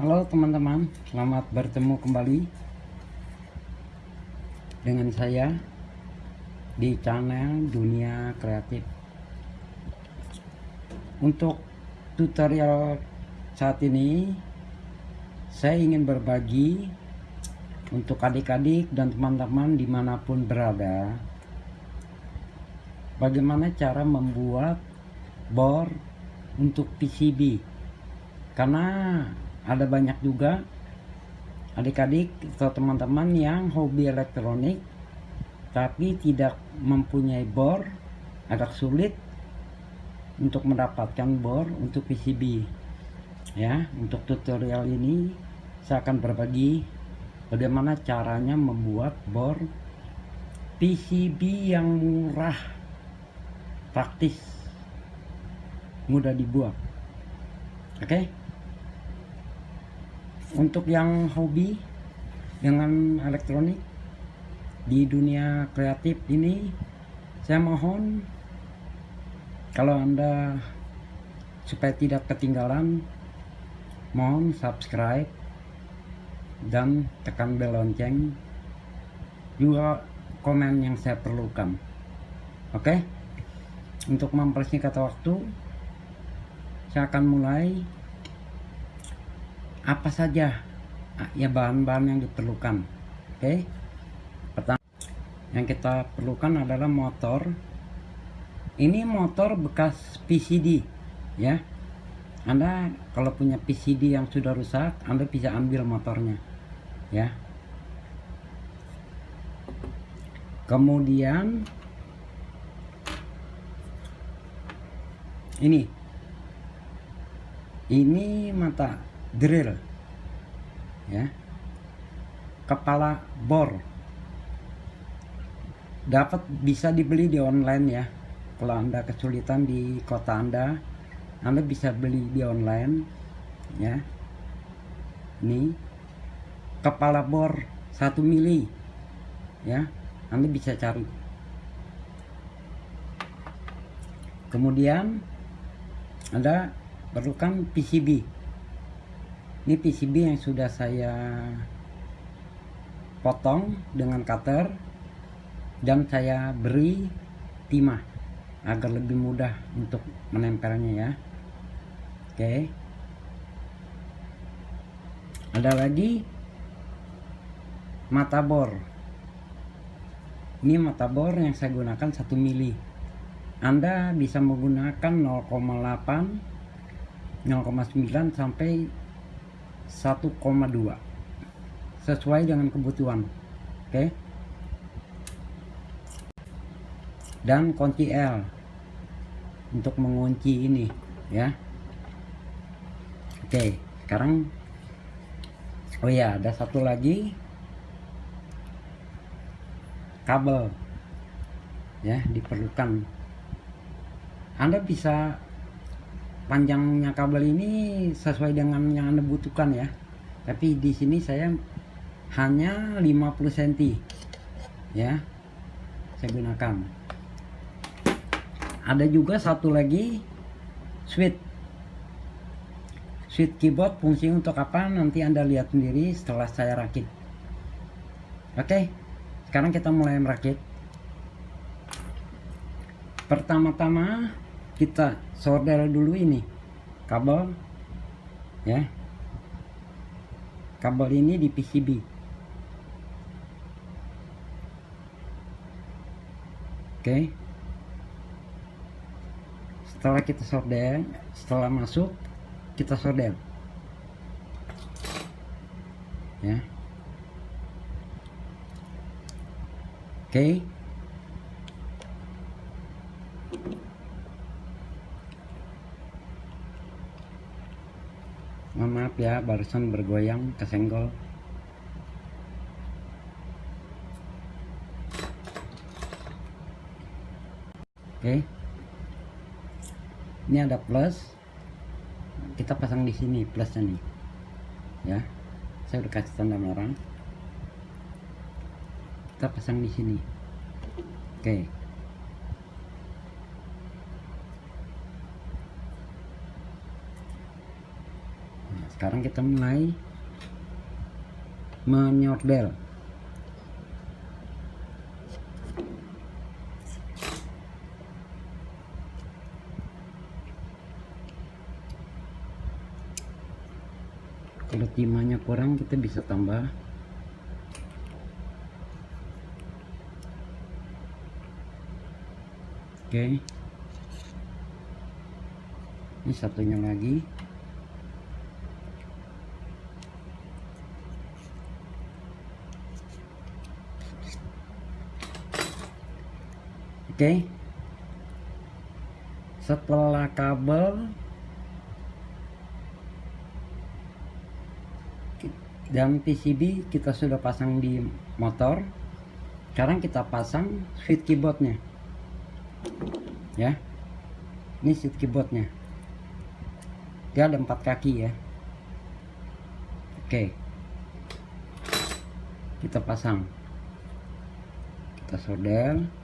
Halo teman-teman, selamat bertemu kembali dengan saya di channel Dunia Kreatif. Untuk tutorial saat ini, saya ingin berbagi untuk adik-adik dan teman-teman di mana pun berada, bagaimana cara membuat board untuk PCB. Karena ada banyak juga adik-adik atau teman-teman yang hobi elektronik tapi tidak mempunyai bor agak sulit untuk mendapatkan bor untuk PCB ya untuk tutorial ini saya akan berbagi bagaimana caranya membuat bor PCB yang murah praktis mudah dibuat oke okay? Untuk yang hobi dengan elektronik di dunia kreatif ini saya mohon kalau anda supaya tidak ketinggalan mohon subscribe dan tekan bel lonceng. Juga komen yang saya perlukan. Oke? Okay? untuk mempersingkat waktu saya akan mulai apa saja? Ah, ya bahan-bahan yang diperlukan. Oke? Okay? pertama yang kita perlukan adalah motor. Ini motor bekas PCD ya. Anda kalau punya PCD yang sudah rusak Anda bisa ambil motornya ya. Kemudian ini. Ini mata drill ya. Kepala bor. Dapat bisa dibeli di online ya. Kalau anda kesulitan di kota anda anda bisa beli di online ya. Ini kepala bor 1 mili ya. Anda bisa cari. Kemudian anda perlukan PCB ini PCB yang sudah saya potong dengan cutter dan saya beri timah agar lebih mudah untuk menempelnya ya. Oke. Ada lagi mata bor. Ini mata bor yang saya gunakan 1 mili. Anda bisa menggunakan 0,8 0,9 sampai 1,2 sesuai dengan kebutuhan oke? Okay? dan kunci L untuk mengunci ini ya. Oke okay, sekarang oh ya ada satu lagi. Kabel ya diperlukan. Anda bisa panjangnya kabel ini sesuai dengan yang anda butuhkan ya. Tapi di sini saya hanya 50 cm ya saya gunakan. Ada juga satu lagi switch. Switch keyboard fungsi untuk apa? Nanti anda lihat sendiri setelah saya rakit. Oke sekarang kita mulai merakit. Pertama-tama kita solder dulu ini. Kabel ya. Kabel ini di PCB oke. Setelah kita solder setelah masuk kita solder ya. Oke mohon maaf ya barusan bergoyang kesenggol. Oke. Ini ada plus. Kita pasang di sini plusnya nih. Ya. Saya udah kasih tanda merah kita pasang di sini. Oke sekarang kita mulai menyordel. Kalau timahnya kurang kita bisa tambah. Oke. Ini satunya lagi oke. Setelah kabel dan PCB kita sudah pasang di motor. Sekarang kita pasang switch keyboardnya. Ya. Ini switch keyboardnya. Dia ada empat kaki ya. Oke. Kita pasang. Kita solder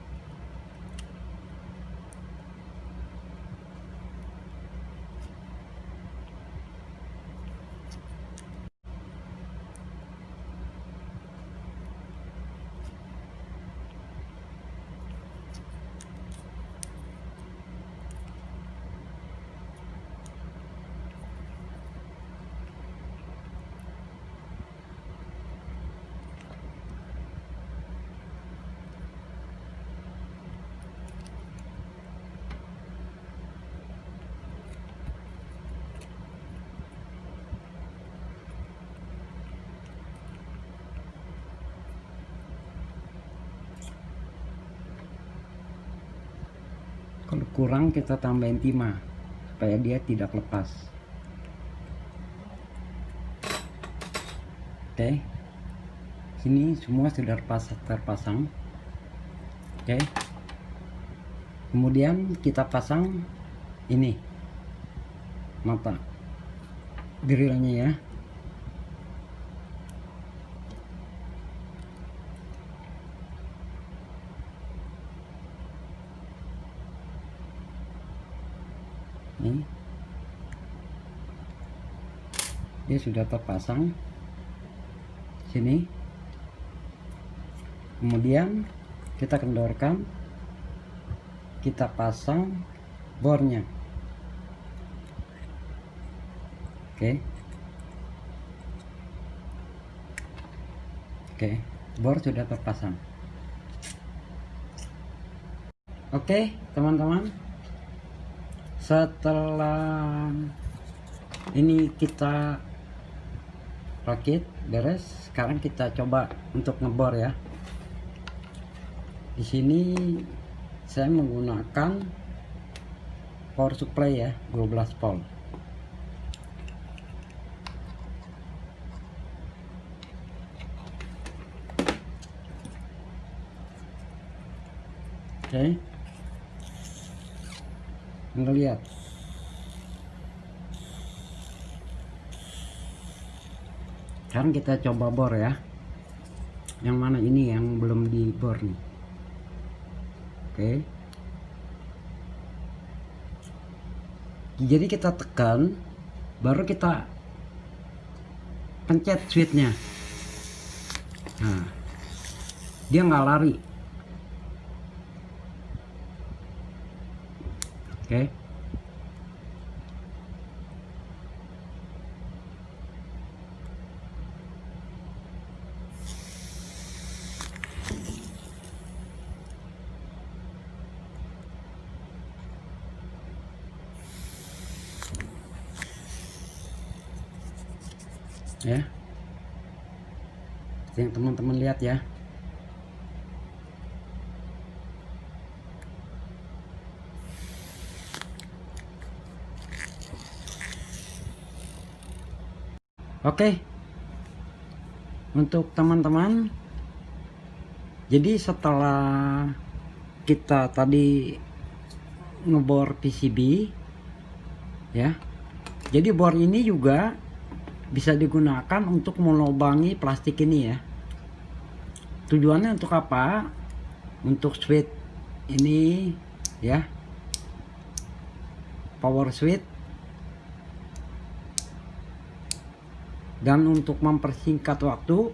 kalau kurang kita tambahin timah supaya dia tidak lepas. Oke? Sini semua sudah terpasang. Oke? Kemudian kita pasang ini mata grillnya ya ini. Dia sudah terpasang. Sini. Kemudian kita kendorkan. Kita pasang bornya. Oke. Oke bor sudah terpasang. Oke teman-teman setelah ini kita rakit beres. Sekarang kita coba untuk ngebor ya. Di sini saya menggunakan power supply ya 12 volt. Oke. okay ngelihat sekarang kita coba bor ya. Yang mana ini yang belum dibor nih. Oke. Jadi kita tekan baru kita pencet switchnya. Nah dia nggak lari Okay. Ya. Yang teman-teman lihat ya. Oke. Untuk teman-teman jadi setelah kita tadi ngebor PCB ya. Jadi bor ini juga bisa digunakan untuk melubangi plastik ini ya. Tujuannya untuk apa? Untuk switch ini ya. Power switch dan untuk mempersingkat waktu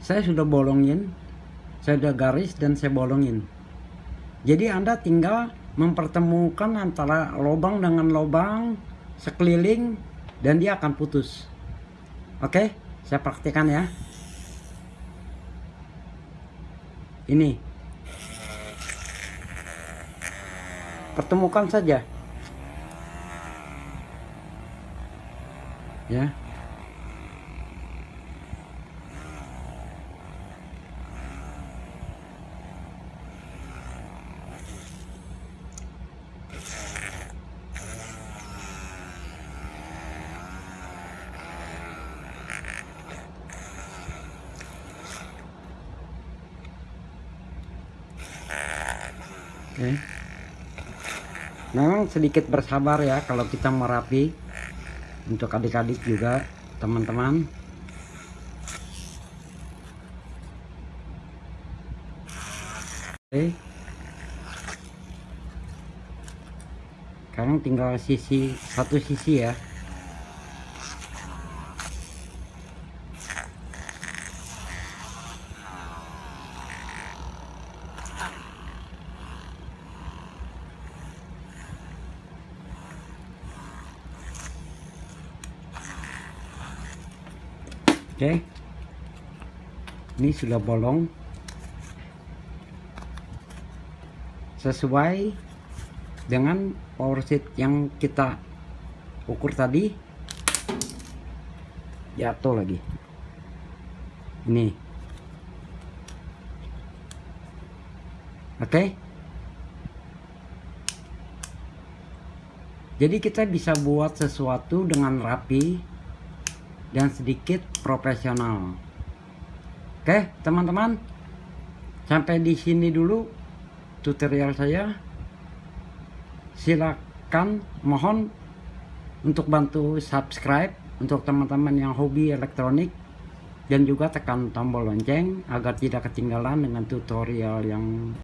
saya sudah bolongin saya sudah garis dan saya bolongin. Jadi anda tinggal mempertemukan antara lubang dengan lubang sekeliling dan dia akan putus. Oke saya praktikkan ya. Ini. Pertemukan saja. Ya Oke. Memang sedikit bersabar ya kalau kita merapi untuk adik-adik juga teman-teman. Oke. Sekarang tinggal sisi satu sisi ya. Oke. Ini sudah bolong. Sesuai dengan power sheet yang kita ukur tadi. Jatuh lagi. Ini. Oke. Jadi kita bisa buat sesuatu dengan rapi dan sedikit profesional. Oke, teman-teman. Sampai di sini dulu tutorial saya. Silakan mohon untuk bantu subscribe untuk teman-teman yang hobi elektronik dan juga tekan tombol lonceng agar tidak ketinggalan dengan tutorial yang